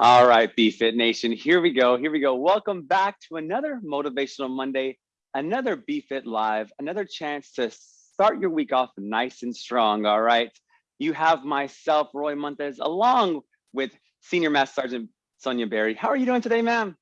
All right, BFit Nation, here we go, here we go. Welcome back to another Motivational Monday, another BFit Live, another chance to start your week off nice and strong, all right? You have myself, Roy Montes, along with Senior Master Sergeant Sonia Berry. How are you doing today, ma'am?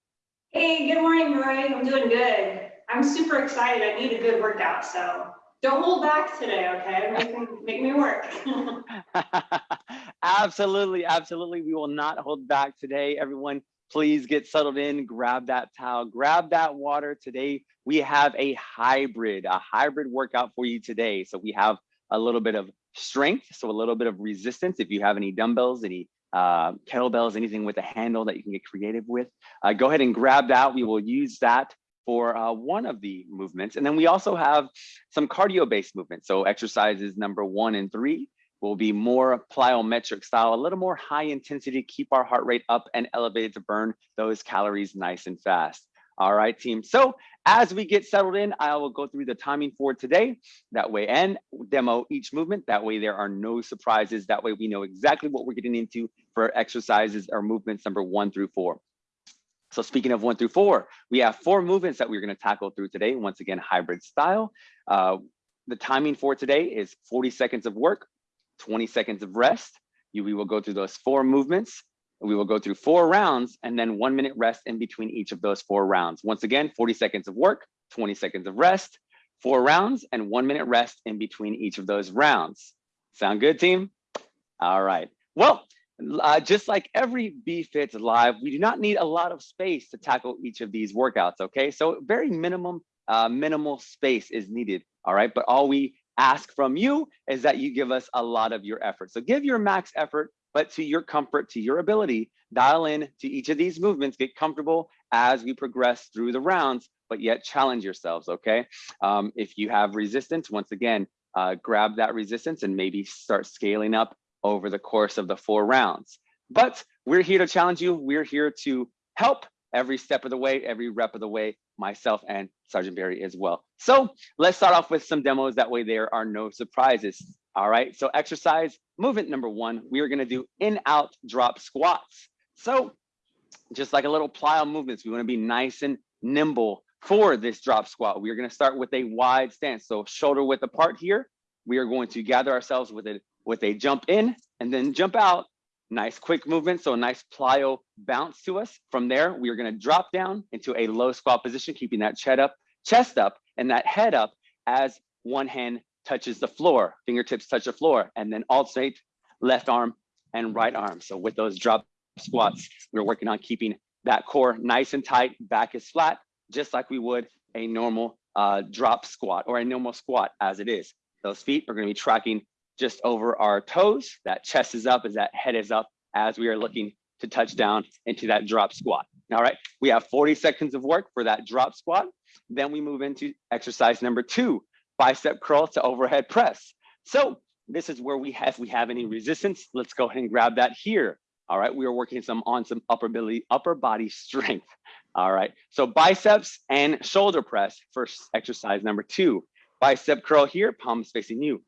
Hey, good morning, Roy. I'm doing good. I'm super excited. I need a good workout, so don't hold back today, okay? Make me, make me work. absolutely, absolutely. We will not hold back today. Everyone, please get settled in, grab that towel, grab that water. Today, we have a hybrid, a hybrid workout for you today. So we have a little bit of strength, so a little bit of resistance. If you have any dumbbells, any uh, kettlebells, anything with a handle that you can get creative with, uh, go ahead and grab that. We will use that for uh, one of the movements. And then we also have some cardio-based movements. So exercises number one and three will be more plyometric style, a little more high intensity, keep our heart rate up and elevated to burn those calories nice and fast. All right, team. So as we get settled in, I will go through the timing for today that way and demo each movement. That way there are no surprises. That way we know exactly what we're getting into for exercises or movements number one through four. So speaking of one through four, we have four movements that we're gonna tackle through today. Once again, hybrid style. Uh, the timing for today is 40 seconds of work, 20 seconds of rest. You, we will go through those four movements. We will go through four rounds and then one minute rest in between each of those four rounds. Once again, 40 seconds of work, 20 seconds of rest, four rounds and one minute rest in between each of those rounds. Sound good, team? All right. Well, uh, just like every BFit live, we do not need a lot of space to tackle each of these workouts, okay? So very minimum, uh, minimal space is needed, all right? But all we ask from you is that you give us a lot of your effort. So give your max effort, but to your comfort, to your ability, dial in to each of these movements, get comfortable as we progress through the rounds, but yet challenge yourselves, okay? Um, if you have resistance, once again, uh, grab that resistance and maybe start scaling up over the course of the four rounds. But we're here to challenge you. We're here to help every step of the way, every rep of the way, myself and Sergeant Barry as well. So let's start off with some demos. That way there are no surprises. All right, so exercise movement number one, we are gonna do in out drop squats. So just like a little plyo movements, we wanna be nice and nimble for this drop squat. We are gonna start with a wide stance. So shoulder width apart here. We are going to gather ourselves with a with a jump in and then jump out. Nice quick movement, so a nice plyo bounce to us. From there, we are gonna drop down into a low squat position, keeping that chest up, chest up and that head up as one hand touches the floor, fingertips touch the floor, and then alternate left arm and right arm. So with those drop squats, we're working on keeping that core nice and tight, back is flat, just like we would a normal uh, drop squat or a normal squat as it is. Those feet are gonna be tracking just over our toes. That chest is up as that head is up as we are looking to touch down into that drop squat. All right, we have 40 seconds of work for that drop squat. Then we move into exercise number two, bicep curl to overhead press. So this is where we have, if we have any resistance, let's go ahead and grab that here. All right, we are working some on some upper body, upper body strength. All right, so biceps and shoulder press for exercise number two. Bicep curl here, palms facing you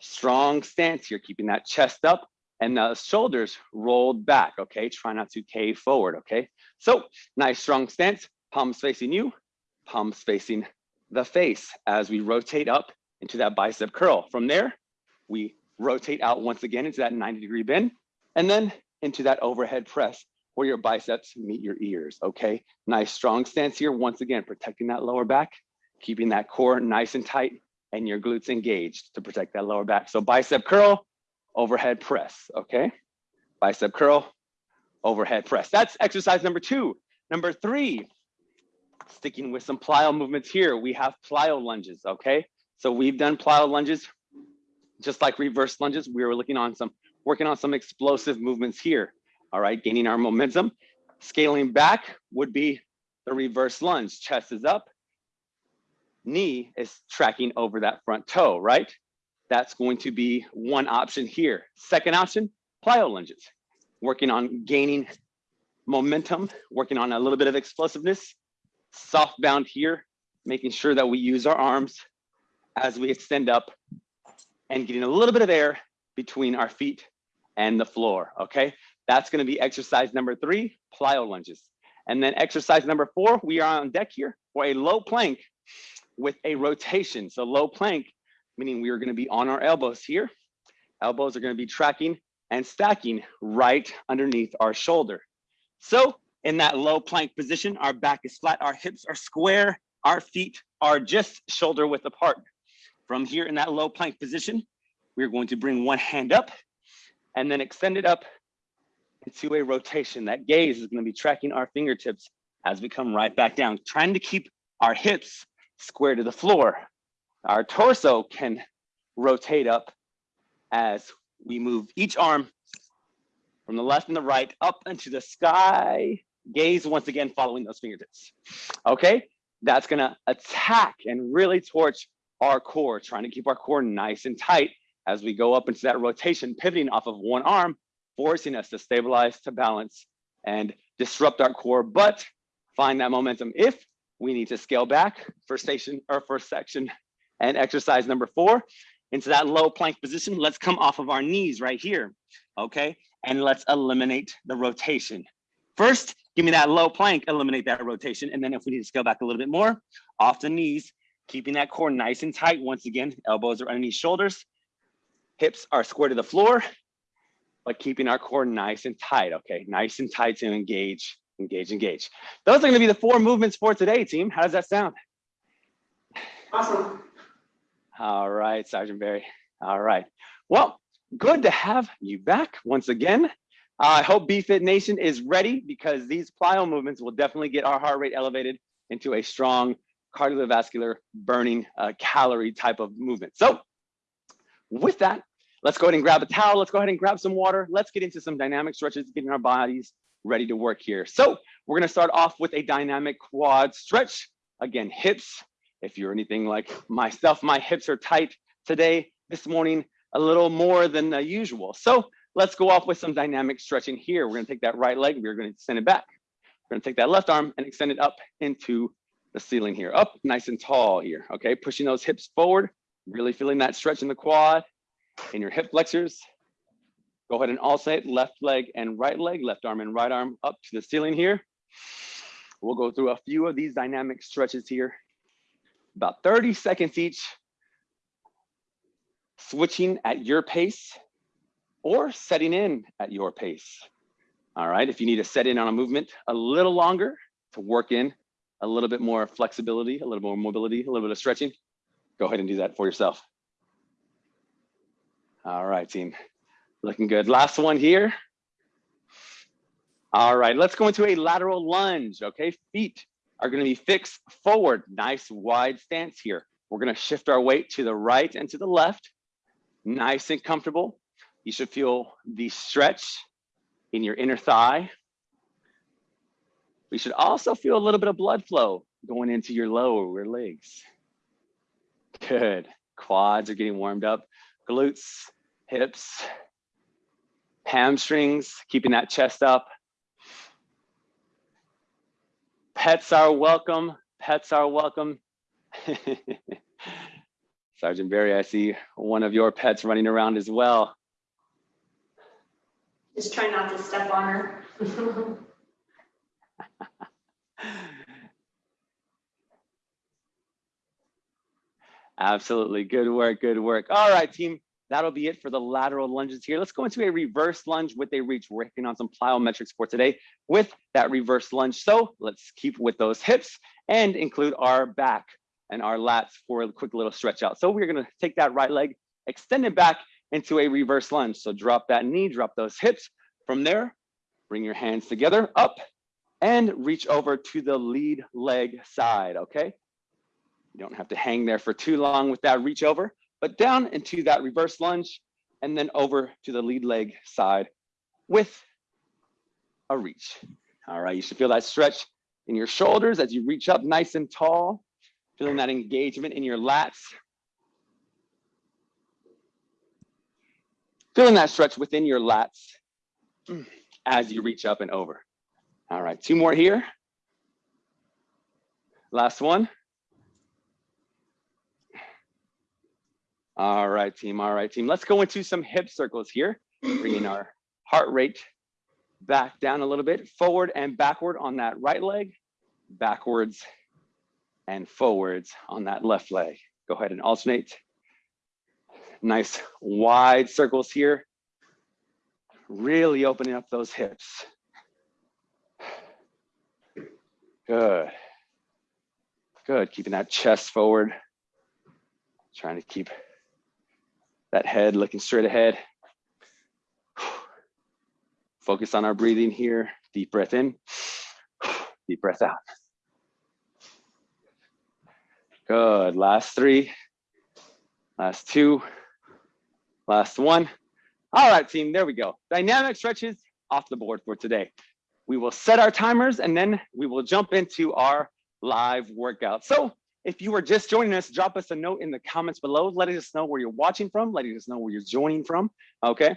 strong stance here, keeping that chest up and the shoulders rolled back, okay? Try not to cave forward, okay? So nice strong stance, palms facing you, palms facing the face as we rotate up into that bicep curl. From there, we rotate out once again into that 90 degree bend and then into that overhead press where your biceps meet your ears, okay? Nice strong stance here. Once again, protecting that lower back, keeping that core nice and tight, and your glutes engaged to protect that lower back. So bicep curl, overhead press, okay? Bicep curl, overhead press. That's exercise number two. Number three, sticking with some plyo movements here, we have plyo lunges, okay? So we've done plyo lunges, just like reverse lunges, we were looking on some, working on some explosive movements here, all right? Gaining our momentum. Scaling back would be the reverse lunge, chest is up, knee is tracking over that front toe, right? That's going to be one option here. Second option, plyo lunges, working on gaining momentum, working on a little bit of explosiveness, soft bound here, making sure that we use our arms as we extend up and getting a little bit of air between our feet and the floor, okay? That's gonna be exercise number three, plyo lunges. And then exercise number four, we are on deck here for a low plank with a rotation. So low plank, meaning we are gonna be on our elbows here. Elbows are gonna be tracking and stacking right underneath our shoulder. So in that low plank position, our back is flat, our hips are square, our feet are just shoulder width apart. From here in that low plank position, we're going to bring one hand up and then extend it up into a rotation. That gaze is gonna be tracking our fingertips as we come right back down, trying to keep our hips square to the floor. Our torso can rotate up as we move each arm from the left and the right up into the sky. Gaze once again following those fingertips. Okay, that's gonna attack and really torch our core, trying to keep our core nice and tight as we go up into that rotation, pivoting off of one arm, forcing us to stabilize, to balance, and disrupt our core, but find that momentum. If we need to scale back for station or for section and exercise number four, into that low plank position, let's come off of our knees right here, okay? And let's eliminate the rotation. First, give me that low plank, eliminate that rotation. And then if we need to scale back a little bit more, off the knees, keeping that core nice and tight. Once again, elbows are underneath shoulders, hips are square to the floor, but keeping our core nice and tight, okay? Nice and tight to engage, engage, engage. Those are gonna be the four movements for today, team. How does that sound? Awesome. All right, Sergeant Barry. All right. Well, good to have you back once again. I hope BFit Nation is ready because these plyo movements will definitely get our heart rate elevated into a strong cardiovascular burning uh, calorie type of movement. So with that, let's go ahead and grab a towel. Let's go ahead and grab some water. Let's get into some dynamic stretches, getting our bodies ready to work here. So we're gonna start off with a dynamic quad stretch. Again, hips, if you're anything like myself, my hips are tight today, this morning, a little more than uh, usual. So let's go off with some dynamic stretching here. We're gonna take that right leg, we're gonna send it back. We're gonna take that left arm and extend it up into the ceiling here, up nice and tall here, okay? Pushing those hips forward, really feeling that stretch in the quad, in your hip flexors. Go ahead and alternate left leg and right leg, left arm and right arm up to the ceiling here. We'll go through a few of these dynamic stretches here about 30 seconds each, switching at your pace or setting in at your pace. All right, if you need to set in on a movement a little longer to work in a little bit more flexibility, a little more mobility, a little bit of stretching, go ahead and do that for yourself. All right, team, looking good. Last one here. All right, let's go into a lateral lunge, okay? Feet are gonna be fixed forward, nice wide stance here. We're gonna shift our weight to the right and to the left, nice and comfortable. You should feel the stretch in your inner thigh. We should also feel a little bit of blood flow going into your lower legs. Good, quads are getting warmed up, glutes, hips, hamstrings, keeping that chest up. Pets are welcome. Pets are welcome. Sergeant Barry, I see one of your pets running around as well. Just try not to step on her. Absolutely. Good work. Good work. All right, team. That'll be it for the lateral lunges here. Let's go into a reverse lunge with a reach. We're working on some plyometrics for today with that reverse lunge. So let's keep with those hips and include our back and our lats for a quick little stretch out. So we're gonna take that right leg, extend it back into a reverse lunge. So drop that knee, drop those hips. From there, bring your hands together, up, and reach over to the lead leg side, okay? You don't have to hang there for too long with that reach over but down into that reverse lunge and then over to the lead leg side with a reach. All right, you should feel that stretch in your shoulders as you reach up nice and tall, feeling that engagement in your lats. Feeling that stretch within your lats as you reach up and over. All right, two more here. Last one. All right, team. All right, team. Let's go into some hip circles here, bringing our heart rate Back down a little bit, forward and backward on that right leg, backwards and forwards on that left leg. Go ahead and alternate. Nice wide circles here. Really opening up those hips. Good. Good, keeping that chest forward. Trying to keep that head looking straight ahead. Focus on our breathing here. Deep breath in, deep breath out. Good, last three, last two, last one. All right, team, there we go. Dynamic stretches off the board for today. We will set our timers and then we will jump into our live workout. So if you are just joining us, drop us a note in the comments below, letting us know where you're watching from, letting us know where you're joining from, okay?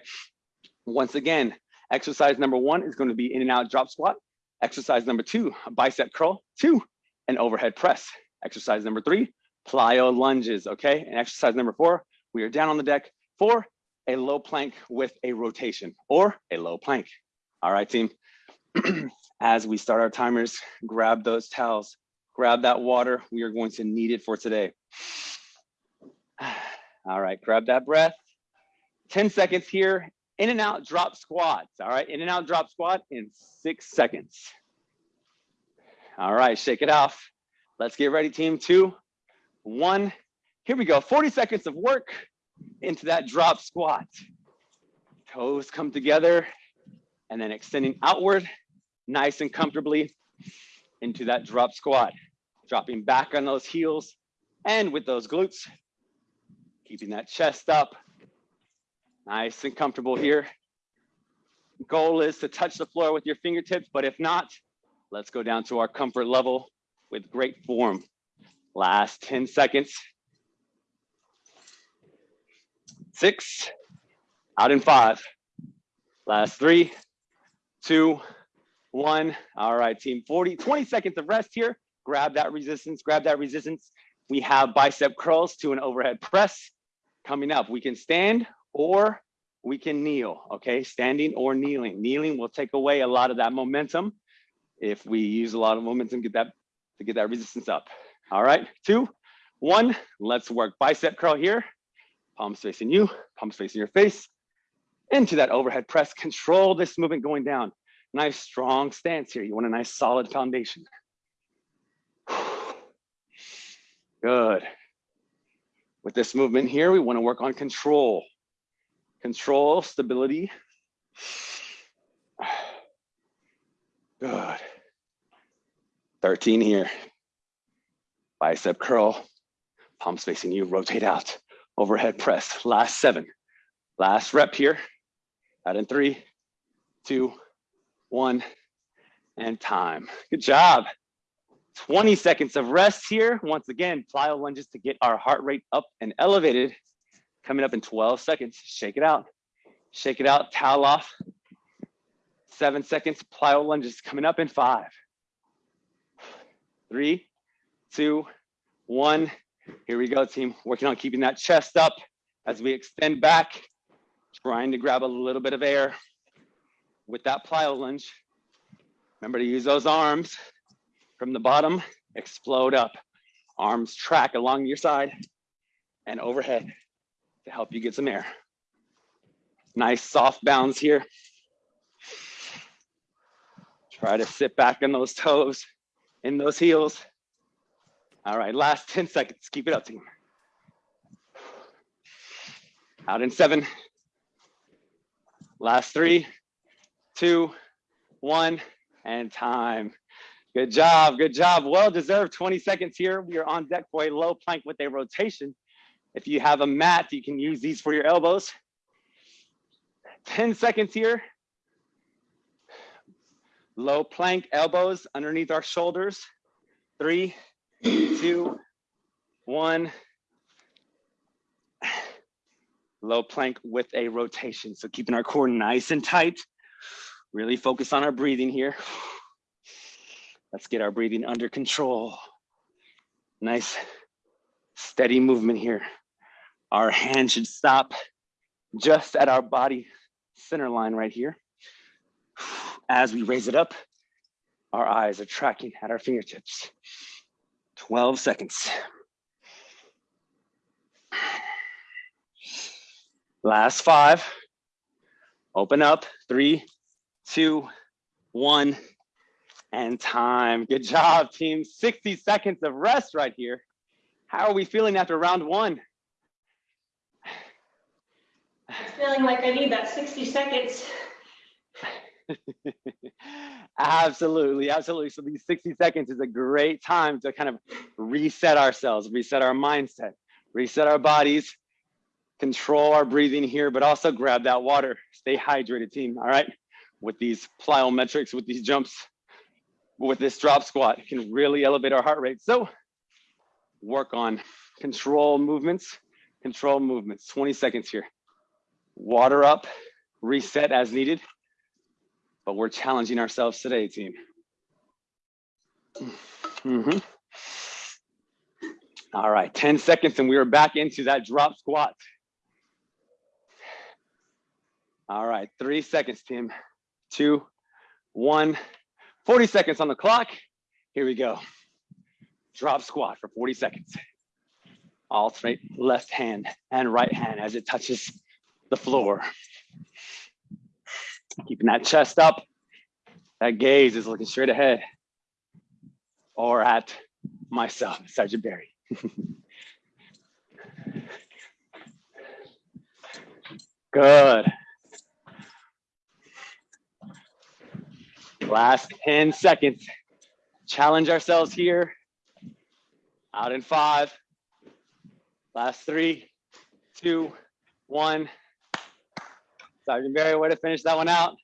Once again, exercise number one is gonna be in and out drop squat. Exercise number two, bicep curl. Two, and overhead press. Exercise number three, plyo lunges, okay? And exercise number four, we are down on the deck for a low plank with a rotation or a low plank. All right, team. As we start our timers, grab those towels, grab that water. We are going to need it for today. All right, grab that breath. 10 seconds here, in and out drop squats. All right, in and out drop squat in six seconds. All right, shake it off. Let's get ready, team two, one. Here we go, 40 seconds of work into that drop squat. Toes come together and then extending outward, nice and comfortably into that drop squat. Dropping back on those heels and with those glutes, keeping that chest up. Nice and comfortable here. Goal is to touch the floor with your fingertips, but if not, let's go down to our comfort level with great form. Last 10 seconds. Six, out in five. Last three, two, one. All right, team, 40, 20 seconds of rest here. Grab that resistance, grab that resistance. We have bicep curls to an overhead press coming up. We can stand or we can kneel, okay? Standing or kneeling. Kneeling will take away a lot of that momentum. If we use a lot of momentum, get that to get that resistance up. All right, two, one, let's work bicep curl here. Palms facing you, palms facing your face. Into that overhead press, control this movement going down. Nice strong stance here. You want a nice solid foundation. Good. With this movement here, we want to work on control. Control, stability. Good. 13 here. Bicep curl, palms facing you, rotate out. Overhead press, last seven. Last rep here. Out in three, two, one, and time. Good job. 20 seconds of rest here. Once again, plyo lunges to get our heart rate up and elevated. Coming up in 12 seconds. Shake it out. Shake it out, towel off. Seven seconds, plyo lunges coming up in five, three, two, one. Here we go, team. Working on keeping that chest up as we extend back, trying to grab a little bit of air with that plyo lunge. Remember to use those arms from the bottom, explode up. Arms track along your side and overhead to help you get some air. Nice soft bounds here. Try to sit back on those toes, in those heels. All right, last 10 seconds. Keep it up, team. Out in seven. Last three, two, one, and time. Good job, good job. Well deserved 20 seconds here. We are on deck for a low plank with a rotation. If you have a mat, you can use these for your elbows. 10 seconds here. Low plank, elbows underneath our shoulders. Three, two, one. Low plank with a rotation. So keeping our core nice and tight. Really focus on our breathing here. Let's get our breathing under control. Nice, steady movement here. Our hand should stop just at our body center line right here. As we raise it up, our eyes are tracking at our fingertips. 12 seconds. Last five. Open up. Three, two, one, and time. Good job, team. 60 seconds of rest right here. How are we feeling after round one? It's feeling like I need that 60 seconds. absolutely, absolutely. So these 60 seconds is a great time to kind of reset ourselves, reset our mindset, reset our bodies, control our breathing here, but also grab that water. Stay hydrated, team. All right. With these plyometrics, with these jumps, with this drop squat, can really elevate our heart rate. So work on control movements, control movements. 20 seconds here. Water up, reset as needed but we're challenging ourselves today, team. Mm -hmm. All right, 10 seconds and we are back into that drop squat. All right, three seconds, team. Two, one, 40 seconds on the clock. Here we go. Drop squat for 40 seconds. Alternate left hand and right hand as it touches the floor. Keeping that chest up. That gaze is looking straight ahead or at myself, Sergeant Barry. Good. Last 10 seconds. Challenge ourselves here. Out in five. Last three, two, one. Sergeant Barry, way to finish that one out.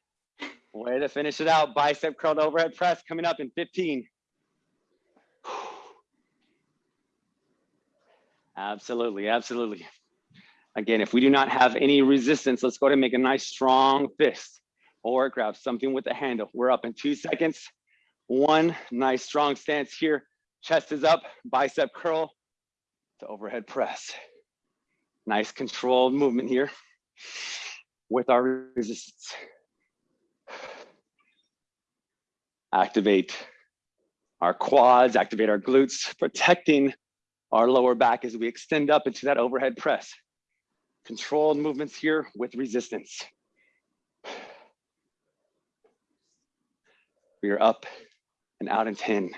Way to finish it out. Bicep curled overhead press coming up in 15. Absolutely, absolutely. Again, if we do not have any resistance, let's go ahead and make a nice strong fist or grab something with the handle. We're up in two seconds. One nice strong stance here. Chest is up, bicep curl to overhead press. Nice controlled movement here with our resistance. Activate our quads, activate our glutes, protecting our lower back as we extend up into that overhead press. Controlled movements here with resistance. We are up and out in 10.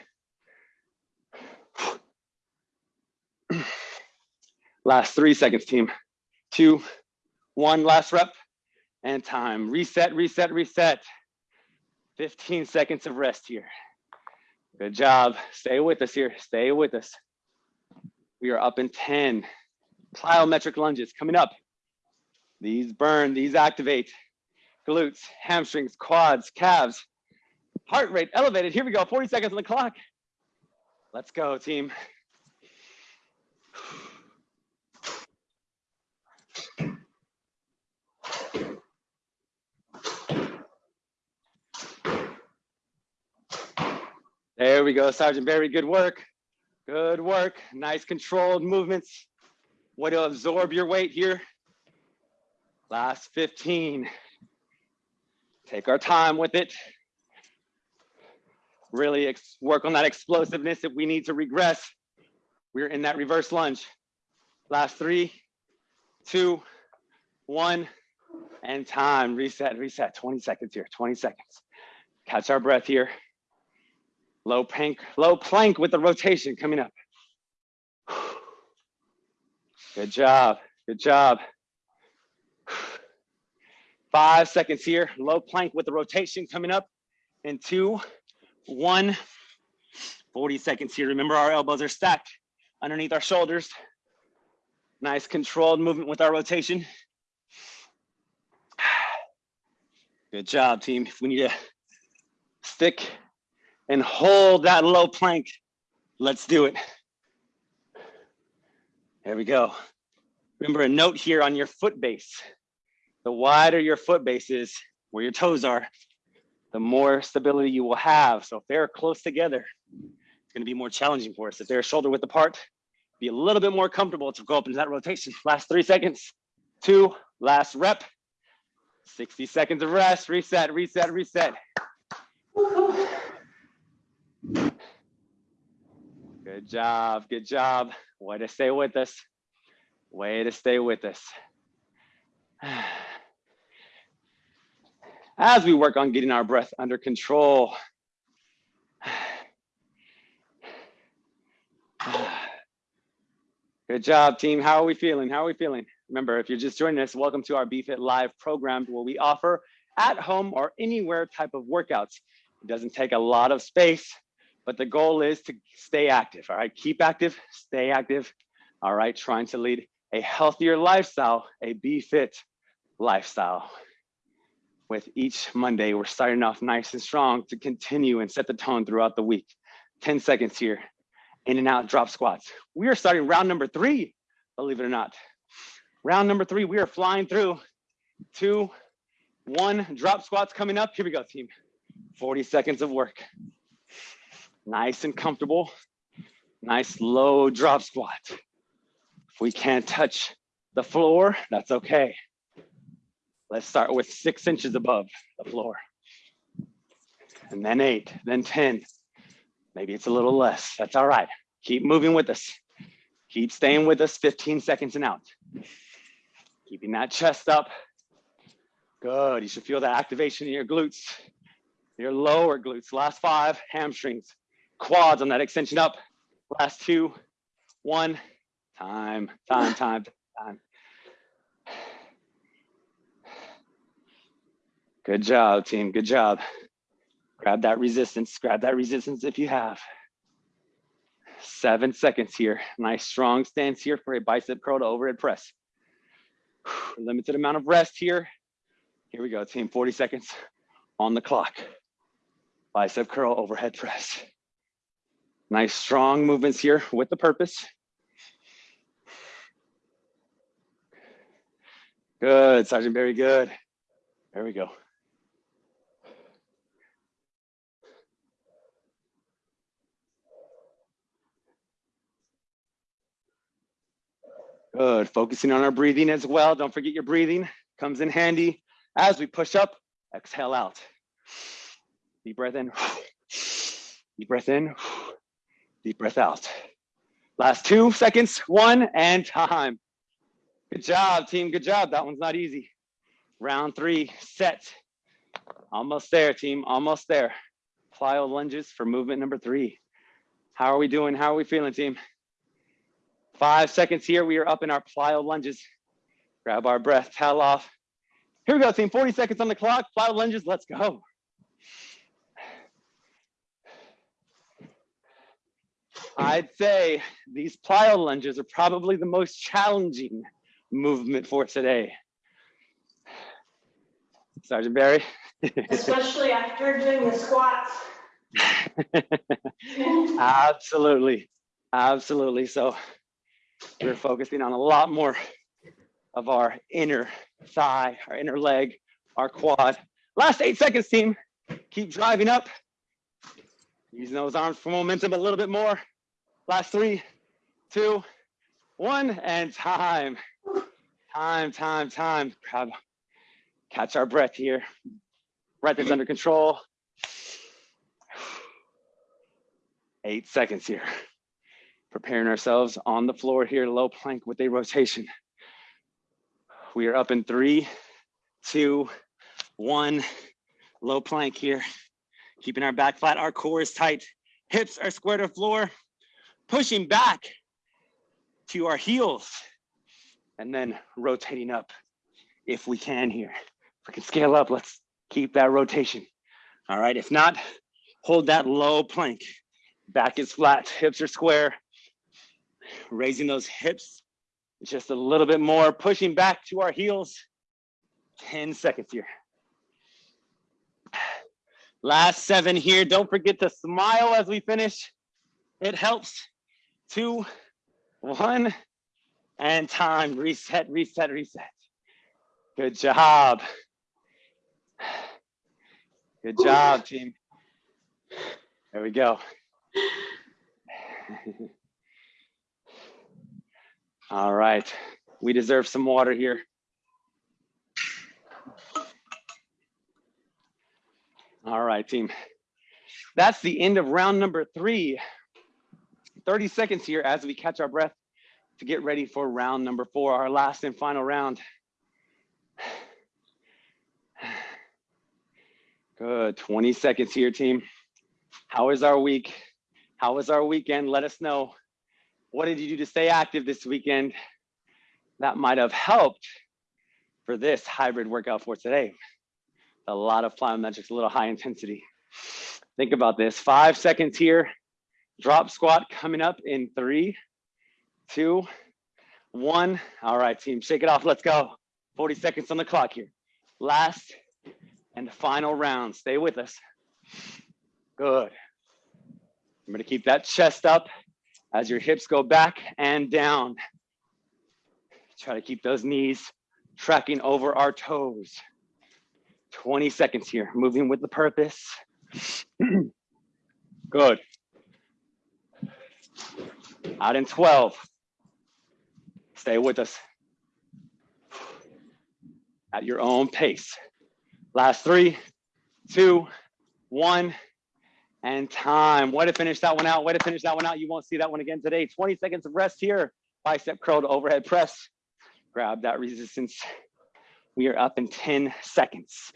Last three seconds, team. Two, one, last rep and time. Reset, reset, reset. 15 seconds of rest here. Good job. Stay with us here. Stay with us. We are up in 10. Plyometric lunges coming up. These burn, these activate. Glutes, hamstrings, quads, calves. Heart rate elevated. Here we go. 40 seconds on the clock. Let's go, team. There we go, Sergeant Barry, good work. Good work, nice controlled movements. Way to absorb your weight here. Last 15. Take our time with it. Really work on that explosiveness if we need to regress. We're in that reverse lunge. Last three, two, one, and time. Reset, reset. 20 seconds here, 20 seconds. Catch our breath here. Low plank, low plank with the rotation coming up. Good job, good job. Five seconds here, low plank with the rotation coming up in two, one, 40 seconds here. Remember our elbows are stacked underneath our shoulders. Nice controlled movement with our rotation. Good job, team. If we need to stick and hold that low plank. Let's do it. There we go. Remember a note here on your foot base. The wider your foot base is, where your toes are, the more stability you will have. So if they're close together, it's going to be more challenging for us. If they're shoulder width apart, be a little bit more comfortable to go up into that rotation. Last three seconds, two, last rep, 60 seconds of rest, reset, reset, reset. Good job, good job. Way to stay with us. Way to stay with us. As we work on getting our breath under control. Good job, team. How are we feeling? How are we feeling? Remember, if you're just joining us, welcome to our BFit Live program where we offer at home or anywhere type of workouts. It doesn't take a lot of space, but the goal is to stay active. All right, keep active, stay active. All right, trying to lead a healthier lifestyle, a BFit lifestyle. With each Monday, we're starting off nice and strong to continue and set the tone throughout the week. 10 seconds here, in and out drop squats. We are starting round number three, believe it or not. Round number three, we are flying through. Two, one, drop squats coming up. Here we go, team. 40 seconds of work. Nice and comfortable. Nice low drop squat. If we can't touch the floor, that's okay. Let's start with six inches above the floor. And then eight, then 10. Maybe it's a little less, that's all right. Keep moving with us. Keep staying with us 15 seconds and out. Keeping that chest up. Good, you should feel that activation in your glutes, your lower glutes. Last five, hamstrings, quads on that extension up. Last two, one, time, time, time, time. Good job, team, good job. Grab that resistance, grab that resistance if you have. Seven seconds here. Nice strong stance here for a bicep curl to overhead press. Limited amount of rest here. Here we go, team, 40 seconds on the clock. Bicep curl, overhead press. Nice strong movements here with the purpose. Good, Sergeant, very good. There we go. Good, focusing on our breathing as well. Don't forget your breathing comes in handy as we push up, exhale out. Deep breath in, deep breath in, deep breath out. Last two seconds, one and time. Good job, team, good job. That one's not easy. Round three, set. Almost there, team, almost there. Plyo lunges for movement number three. How are we doing? How are we feeling, team? Five seconds here, we are up in our plyo lunges. Grab our breath, towel off. Here we go, team, 40 seconds on the clock, plyo lunges, let's go. I'd say these plyo lunges are probably the most challenging movement for today. Sergeant Barry. Especially after doing the squats. absolutely, absolutely. So we're focusing on a lot more of our inner thigh, our inner leg, our quad. Last eight seconds, team. Keep driving up. Using those arms for momentum a little bit more. Last three, two, one, and time. Time, time, time. Grab, catch our breath here. Breath is under control. Eight seconds here preparing ourselves on the floor here, low plank with a rotation. We are up in three, two, one, low plank here. Keeping our back flat, our core is tight. Hips are square to floor, pushing back to our heels and then rotating up if we can here. If we can scale up, let's keep that rotation. All right, if not, hold that low plank. Back is flat, hips are square, raising those hips just a little bit more, pushing back to our heels. 10 seconds here. Last seven here. Don't forget to smile as we finish. It helps. Two, one, and time. Reset, reset, reset. Good job. Good job, team. There we go. All right, we deserve some water here. All right, team. That's the end of round number three. 30 seconds here as we catch our breath to get ready for round number four, our last and final round. Good, 20 seconds here, team. How is our week? How was our weekend? Let us know. What did you do to stay active this weekend? That might have helped for this hybrid workout for today. A lot of plyometrics, a little high intensity. Think about this, five seconds here. Drop squat coming up in three, two, one. All right, team, shake it off, let's go. 40 seconds on the clock here. Last and final round, stay with us. Good. I'm gonna keep that chest up as your hips go back and down. Try to keep those knees tracking over our toes. 20 seconds here, moving with the purpose. Good. Out in 12. Stay with us. At your own pace. Last three, two, one, and time. Way to finish that one out. Way to finish that one out. You won't see that one again today. 20 seconds of rest here. Bicep curl to overhead press. Grab that resistance. We are up in 10 seconds.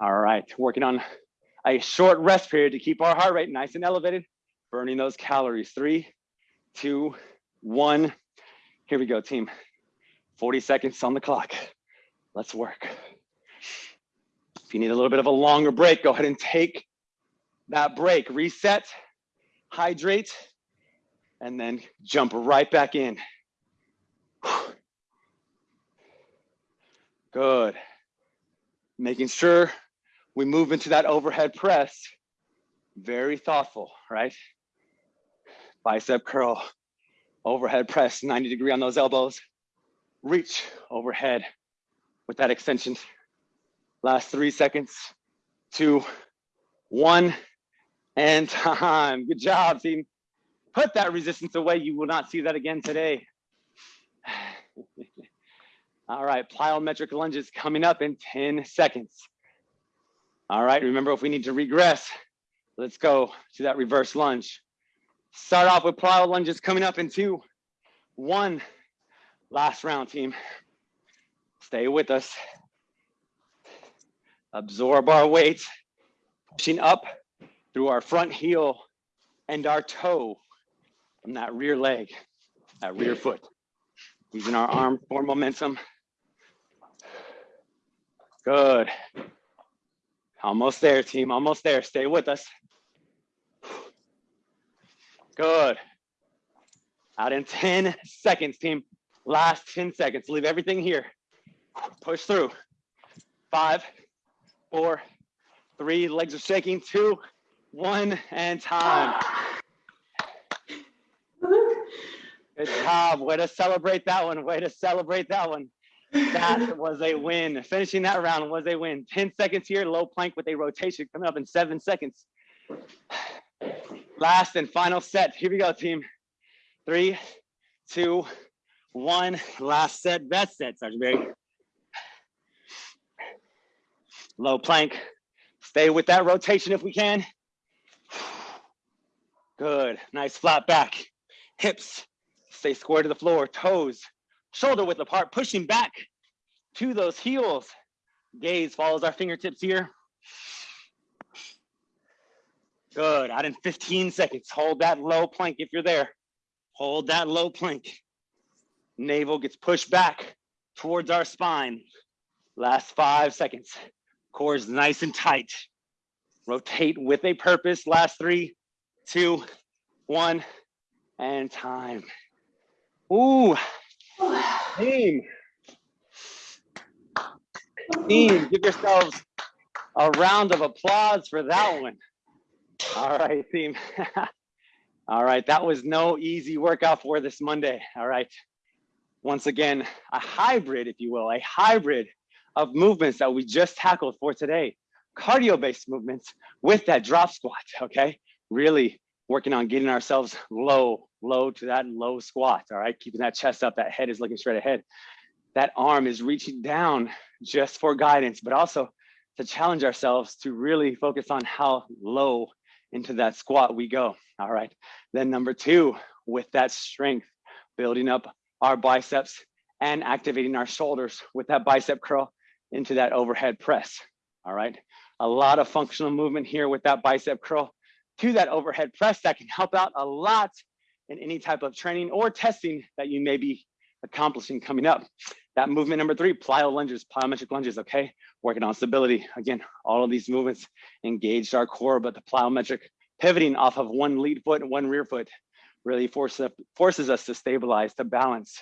All right, working on a short rest period to keep our heart rate nice and elevated, burning those calories. Three, two, one. Here we go, team. 40 seconds on the clock. Let's work. If you need a little bit of a longer break, go ahead and take that break. Reset, hydrate, and then jump right back in. Good. Making sure we move into that overhead press. Very thoughtful, right? Bicep curl, overhead press, 90 degree on those elbows. Reach overhead with that extension. Last three seconds, two, one, and time. Good job, team. Put that resistance away. You will not see that again today. All right, plyometric lunges coming up in 10 seconds. All right, remember if we need to regress, let's go to that reverse lunge. Start off with plyo lunges coming up in two, one. Last round, team. Stay with us. Absorb our weight, pushing up through our front heel and our toe from that rear leg, that rear foot. Using our arm for momentum. Good. Almost there, team, almost there. Stay with us. Good. Out in 10 seconds, team. Last 10 seconds. Leave everything here. Push through. Five, four, three, legs are shaking, two, one, and time. Good job. Way to celebrate that one. Way to celebrate that one. That was a win. Finishing that round was a win. 10 seconds here, low plank with a rotation coming up in seven seconds. Last and final set. Here we go, team. Three, two, one. Last set, best set, Sergeant Barry. Low plank. Stay with that rotation if we can. Good. Nice flat back. Hips stay square to the floor. Toes shoulder width apart, pushing back to those heels. Gaze follows our fingertips here. Good, out in 15 seconds. Hold that low plank if you're there. Hold that low plank. Navel gets pushed back towards our spine. Last five seconds. Core is nice and tight. Rotate with a purpose. Last three, two, one, and time. Ooh, Team. Team, give yourselves a round of applause for that one. All right, team. All right, that was no easy workout for this Monday. All right. Once again, a hybrid, if you will, a hybrid of movements that we just tackled for today. Cardio-based movements with that drop squat, okay? Really working on getting ourselves low, low to that low squat, all right? Keeping that chest up, that head is looking straight ahead. That arm is reaching down just for guidance, but also to challenge ourselves to really focus on how low into that squat we go. All right. Then number two, with that strength, building up our biceps and activating our shoulders with that bicep curl into that overhead press. All right. A lot of functional movement here with that bicep curl to that overhead press that can help out a lot in any type of training or testing that you may be accomplishing coming up. That movement number three, plyo lunges, plyometric lunges, okay? Working on stability. Again, all of these movements engaged our core, but the plyometric pivoting off of one lead foot and one rear foot really forces, forces us to stabilize, to balance.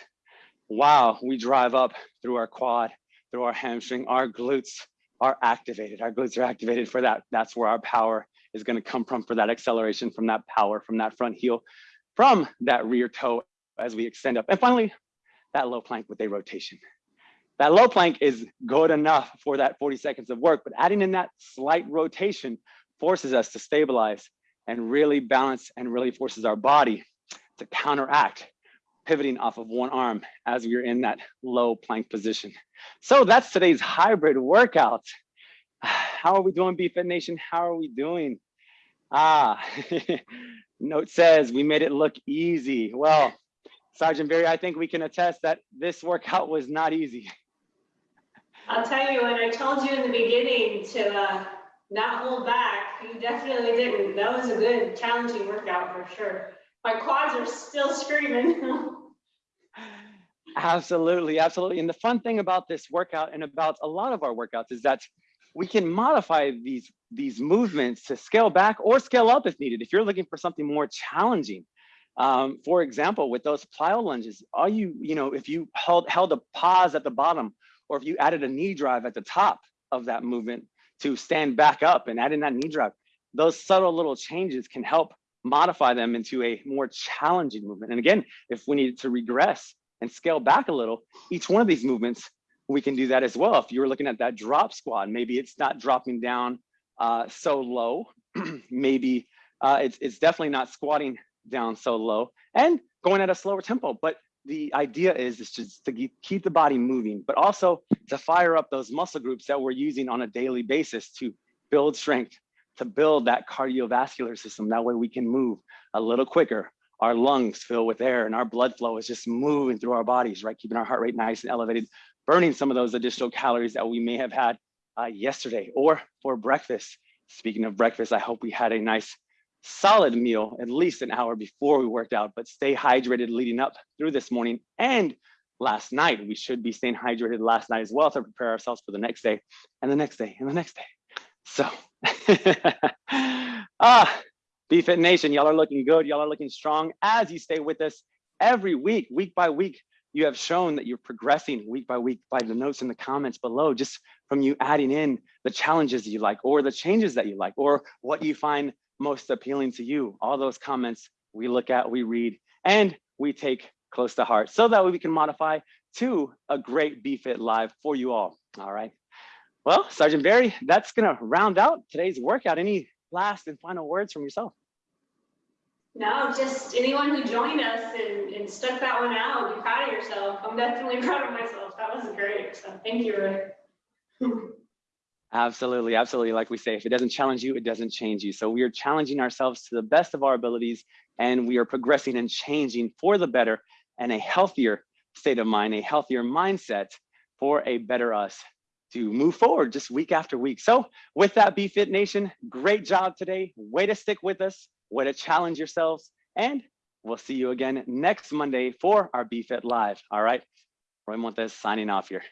Wow, we drive up through our quad, through our hamstring, our glutes are activated. Our glutes are activated for that. That's where our power is gonna come from for that acceleration, from that power, from that front heel, from that rear toe as we extend up. And finally, that low plank with a rotation. That low plank is good enough for that 40 seconds of work, but adding in that slight rotation forces us to stabilize and really balance and really forces our body to counteract pivoting off of one arm as we are in that low plank position. So that's today's hybrid workout. How are we doing, BFit Nation? How are we doing? Ah, note says we made it look easy. Well, Sergeant Barry, I think we can attest that this workout was not easy. I'll tell you, when I told you in the beginning to uh, not hold back, you definitely didn't. That was a good, challenging workout for sure. My quads are still screaming. Absolutely, absolutely. And the fun thing about this workout and about a lot of our workouts is that we can modify these, these movements to scale back or scale up if needed. If you're looking for something more challenging, um, for example, with those plyo lunges, all you, you know, if you held, held a pause at the bottom, or if you added a knee drive at the top of that movement to stand back up and add in that knee drive, those subtle little changes can help modify them into a more challenging movement. And again, if we need to regress and scale back a little, each one of these movements, we can do that as well. If you're looking at that drop squat, maybe it's not dropping down uh, so low, maybe uh, it's, it's definitely not squatting down so low and going at a slower tempo. But the idea is, is just to keep the body moving, but also to fire up those muscle groups that we're using on a daily basis to build strength, to build that cardiovascular system. That way we can move a little quicker. Our lungs fill with air and our blood flow is just moving through our bodies, right? Keeping our heart rate nice and elevated, burning some of those additional calories that we may have had uh, yesterday or for breakfast. Speaking of breakfast, I hope we had a nice solid meal at least an hour before we worked out, but stay hydrated leading up through this morning and last night. We should be staying hydrated last night as well to prepare ourselves for the next day and the next day and the next day. So, ah, BFit Nation, y'all are looking good. Y'all are looking strong as you stay with us every week, week by week. You have shown that you're progressing week by week by the notes in the comments below, just from you adding in the challenges you like or the changes that you like or what you find most appealing to you. All those comments we look at, we read, and we take close to heart so that we can modify to a great BFit Live for you all. All right. Well, Sergeant Barry, that's going to round out today's workout. Any last and final words from yourself? No, just anyone who joined us and, and stuck that one out, be proud of yourself. I'm definitely proud of myself. That was great. So thank you, Ray. Absolutely, absolutely. Like we say, if it doesn't challenge you, it doesn't change you. So we are challenging ourselves to the best of our abilities and we are progressing and changing for the better and a healthier state of mind, a healthier mindset for a better us to move forward just week after week. So with that, BFit Nation, great job today. Way to stick with us, way to challenge yourselves. And we'll see you again next Monday for our BFit Live. All right, Roy Montes signing off here.